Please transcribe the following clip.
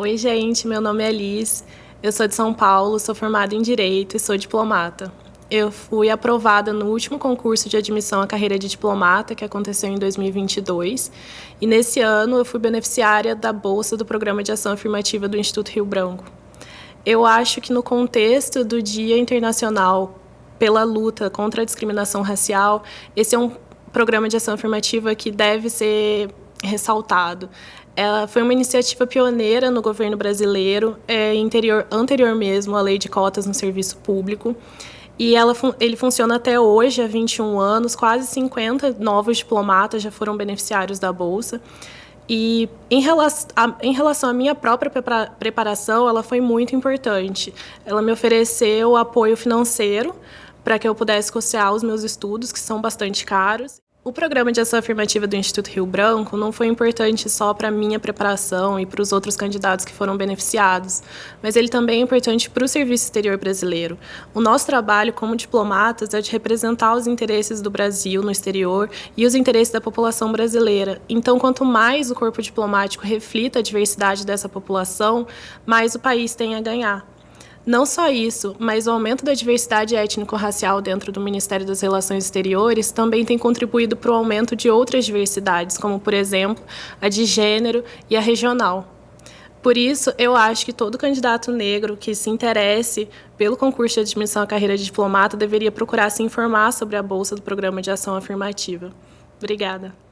Oi, gente, meu nome é Liz, eu sou de São Paulo, sou formada em Direito e sou diplomata. Eu fui aprovada no último concurso de admissão à carreira de diplomata, que aconteceu em 2022, e nesse ano eu fui beneficiária da bolsa do Programa de Ação Afirmativa do Instituto Rio Branco. Eu acho que no contexto do Dia Internacional pela luta contra a discriminação racial, esse é um programa de ação afirmativa que deve ser ressaltado. Ela foi uma iniciativa pioneira no governo brasileiro, é, interior, anterior mesmo à lei de cotas no serviço público. E ela, ele funciona até hoje, há 21 anos, quase 50 novos diplomatas já foram beneficiários da Bolsa. E em relação, a, em relação à minha própria preparação, ela foi muito importante. Ela me ofereceu apoio financeiro para que eu pudesse custear os meus estudos, que são bastante caros. O programa de ação afirmativa do Instituto Rio Branco não foi importante só para a minha preparação e para os outros candidatos que foram beneficiados, mas ele também é importante para o serviço exterior brasileiro. O nosso trabalho como diplomatas é de representar os interesses do Brasil no exterior e os interesses da população brasileira. Então, quanto mais o corpo diplomático reflita a diversidade dessa população, mais o país tem a ganhar. Não só isso, mas o aumento da diversidade étnico-racial dentro do Ministério das Relações Exteriores também tem contribuído para o aumento de outras diversidades, como, por exemplo, a de gênero e a regional. Por isso, eu acho que todo candidato negro que se interesse pelo concurso de admissão à carreira de diplomata deveria procurar se informar sobre a bolsa do Programa de Ação Afirmativa. Obrigada.